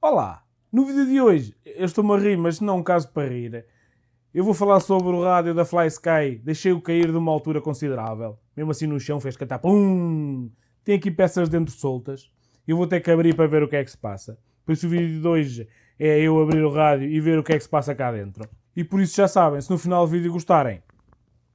Olá! No vídeo de hoje, eu estou-me a rir, mas não é um caso para rir. Eu vou falar sobre o rádio da Fly Sky. Deixei-o cair de uma altura considerável. Mesmo assim no chão fez cantar PUM! Tem aqui peças dentro soltas. Eu vou ter que abrir para ver o que é que se passa. Por isso o vídeo de hoje é eu abrir o rádio e ver o que é que se passa cá dentro. E por isso já sabem, se no final do vídeo gostarem,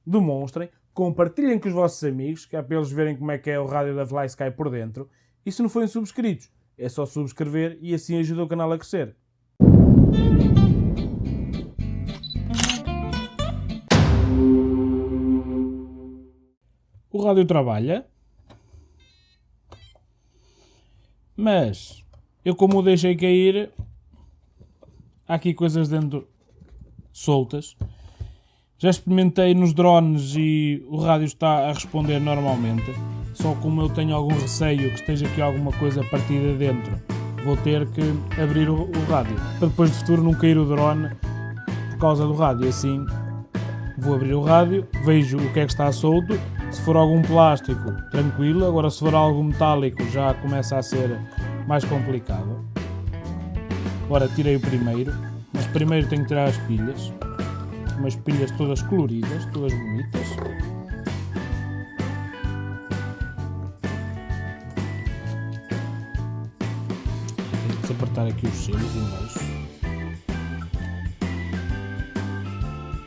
demonstrem, compartilhem com os vossos amigos, que é para eles verem como é que é o rádio da Fly Sky por dentro. E se não forem subscritos, é só subscrever e assim ajuda o canal a crescer. O rádio trabalha, mas eu como o deixei cair, há aqui coisas dentro soltas. Já experimentei nos drones e o rádio está a responder normalmente. Só como eu tenho algum receio que esteja aqui alguma coisa partida dentro, vou ter que abrir o, o rádio. Para depois de futuro não cair o drone por causa do rádio. Assim vou abrir o rádio, vejo o que é que está solto. Se for algum plástico, tranquilo. Agora se for algo metálico já começa a ser mais complicado. Agora tirei o primeiro, mas primeiro tenho que tirar as pilhas umas pilhas todas coloridas, todas bonitas. Vamos apertar aqui os selos embaixo.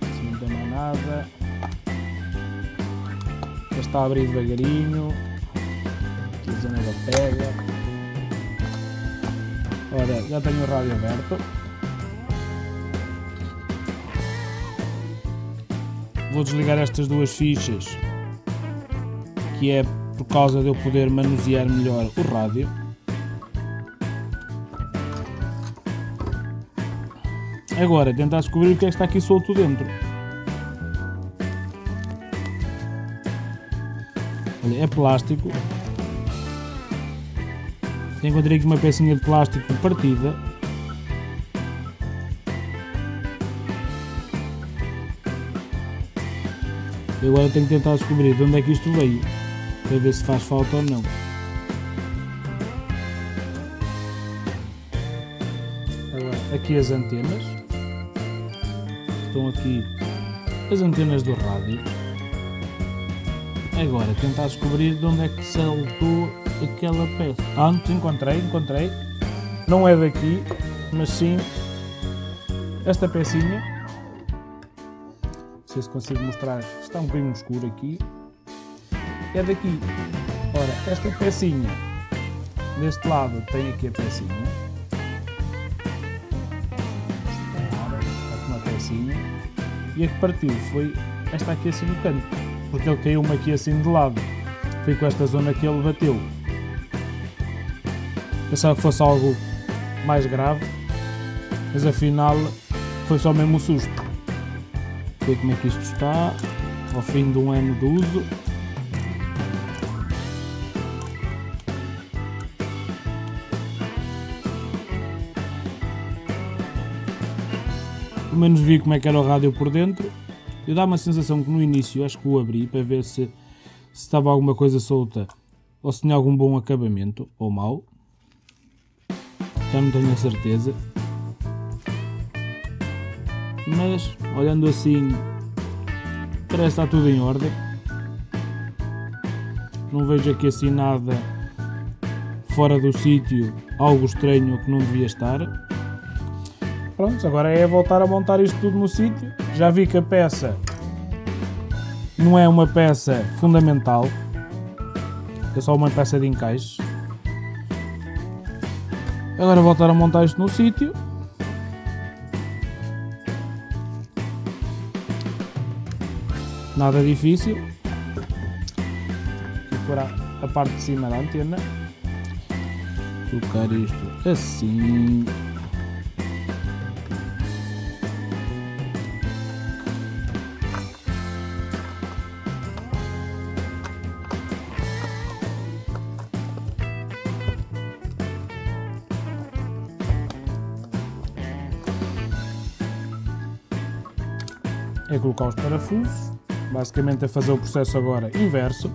Se não tem mais nada. Já está a abrir devagarinho. Aqui a zona da pega. Ora, já tenho o rádio aberto. vou desligar estas duas fichas que é por causa de eu poder manusear melhor o rádio agora tentar descobrir o que é que está aqui solto dentro Olha, é plástico encontrei aqui uma pecinha de plástico partida Eu agora tenho que tentar descobrir de onde é que isto veio, para ver se faz falta ou não. Aqui as antenas. Estão aqui as antenas do rádio. Agora, tentar descobrir de onde é que saltou aquela peça. Ah, encontrei, encontrei. Não é daqui, mas sim esta pecinha sei se consigo mostrar, está um bocadinho escuro aqui, é daqui. Ora, esta pecinha, deste lado tem aqui a pecinha, pecinha, e a que partiu foi esta aqui assim no canto, porque ele caiu-me aqui assim de lado, foi com esta zona que ele bateu. Pensava que fosse algo mais grave, mas afinal foi só mesmo o susto ver como é que isto está ao fim de um ano de uso. Pelo menos vi como é que era o rádio por dentro. Eu dá uma sensação que no início acho que o abri para ver se, se estava alguma coisa solta ou se tinha algum bom acabamento ou mau. Já não tenho a certeza mas olhando assim parece estar tudo em ordem não vejo aqui assim nada fora do sítio algo estranho que não devia estar pronto, agora é voltar a montar isto tudo no sítio já vi que a peça não é uma peça fundamental é só uma peça de encaixe agora voltar a montar isto no sítio nada difícil. Vou a parte de cima da antena. Colocar isto assim. é colocar os parafusos, basicamente é fazer o processo agora inverso.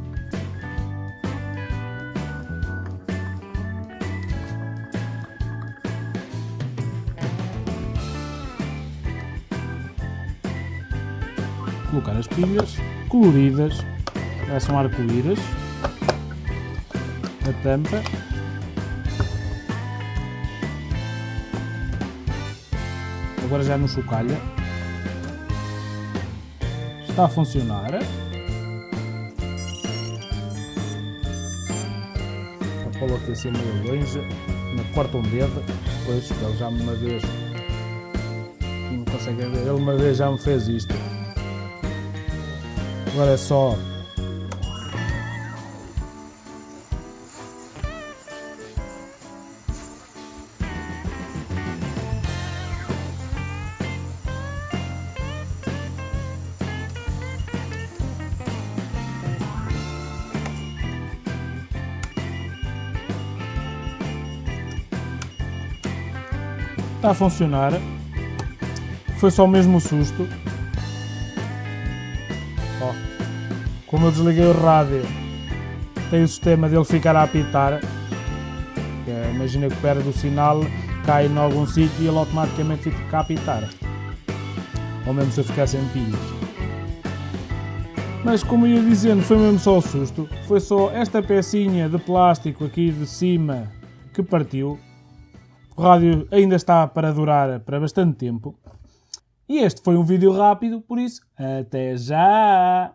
Colocar as pilhas coloridas, são arco-íris, a tampa. Agora já não chocalha Está a funcionar. A Paula aqui assim meio longe, me corta um dedo, pois ele já uma vez não consegue ver, ele uma vez já me fez isto. Agora é só Está a funcionar. Foi só mesmo o susto. Ó, como eu desliguei o rádio, tem o sistema dele ficar a apitar. É, imagina que perde o sinal, cai em algum sítio e ele automaticamente fica a apitar. Ou mesmo se eu ficar sem pilhas. Mas como ia dizendo, foi mesmo só o susto. Foi só esta pecinha de plástico aqui de cima que partiu. O rádio ainda está para durar para bastante tempo. E este foi um vídeo rápido, por isso, até já!